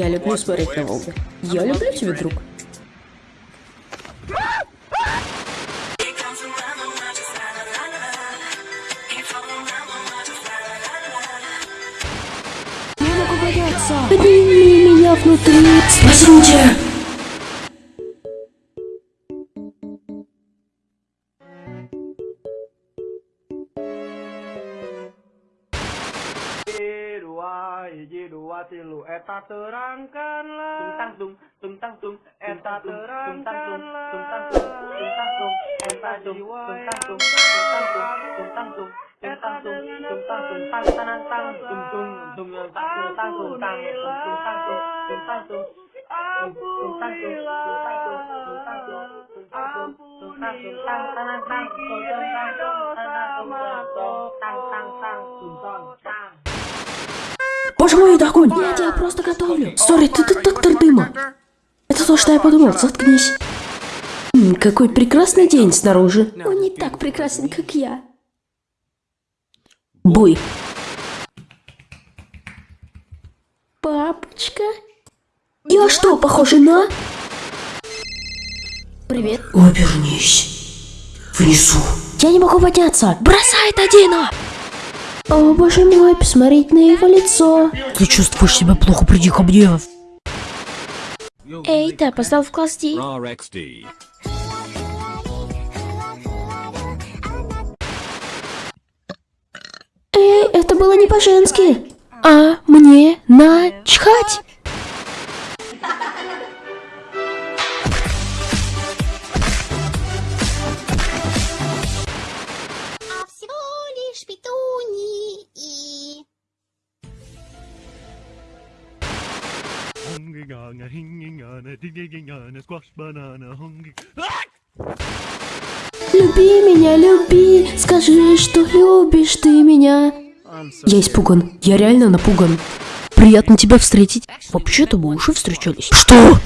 Я люблю смотреть на Волгу. Я люблю тебя, друг. Не могу бояться. Подними меня внутри. Спасите! Hiji dua tilu eta terangkanlah tungtang tung tungtang tung eta terangkanlah tungtang tung tungtang tung eta jiwa tungtang tung tungtang tung tungtang tung tungtang tung tungtang tung tang tanang tang tung tung tung yang tang tung tang tung tang tungtang tung tungtang tung tungtang tung tungtang tung tungtang tung tungtang tung tungtang tung tang tanang tang tung tang tung tanang tung tang tang tang Боже мой, это огонь! Нет, я просто готовлю. Сори, ты детектор дыма. Это то, что я подумал. Заткнись. М, какой прекрасный день снаружи. Он не так прекрасен, как я. Буй. Папочка? Я что, похожа на... Привет. Обернись. Внизу. Я не могу подняться. Бросай это, Дина! О, боже мой, посмотреть на его лицо. Ты чувствуешь себя плохо, приди ко мне. Эй, ты опоздал в класс D. Эй, это было не по-женски. А мне начхать. Hungry gong, a hinging on a digging on a squash banana, hungry. Люби меня, люби. Скажи, что любишь ты меня. Я испуган. Я реально напуган. Приятно тебя встретить. Вообще-то мы уже встречались. Что?